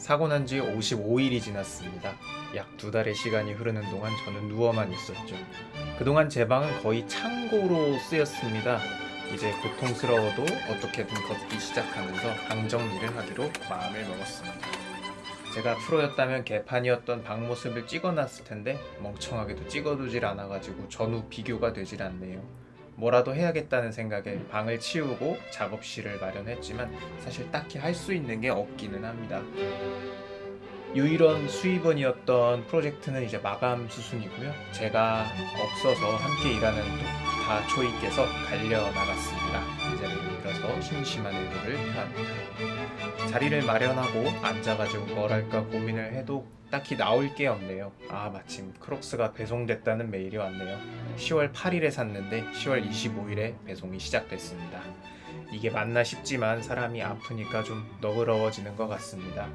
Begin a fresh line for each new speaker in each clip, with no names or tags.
사고 난 지 55일이 지났습니다. 약 두 달의 시간이 흐르는 동안 저는 누워만 있었죠. 그동안 제 방은 거의 창고로 쓰였습니다. 이제 고통스러워도 어떻게든 걷기 시작하면서 방 정리를 하기로 마음을 먹었습니다. 제가 프로였다면 개판이었던 방 모습을 찍어놨을 텐데 멍청하게도 찍어두질 않아가지고 전후 비교가 되질 않네요. 뭐라도 해야겠다는 생각에 방을 치우고 작업실을 마련했지만 사실 딱히 할 수 있는 게 없기는 합니다. 유일한 수입원이었던 프로젝트는 이제 마감 수순이고요. 제가 없어서 함께 일하는 다초이께서 갈려 나갔습니다. 이제는 일어서 심심한 의도를 표합니다. 자리를 마련하고 앉아가지고 뭘 할까 고민을 해도 딱히 나올 게 없네요. 아 마침 크록스가 배송됐다는 메일이 왔네요. 10월 8일에 샀는데 10월 25일에 배송이 시작됐습니다. 이게 맞나 싶지만 사람이 아프니까 좀 너그러워지는 것 같습니다.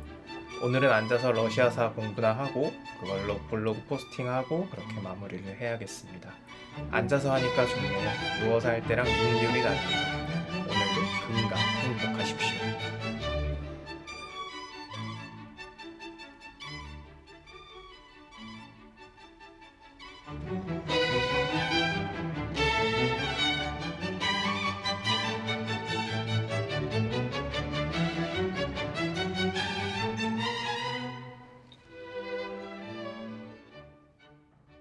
오늘은 앉아서 러시아사 공부나 하고 그걸로 블로그 포스팅하고 그렇게 마무리를 해야겠습니다. 앉아서 하니까 좋네요. 누워서 할 때랑 눈결이 다릅니다. 오늘도 금강 행복하십시오.
음.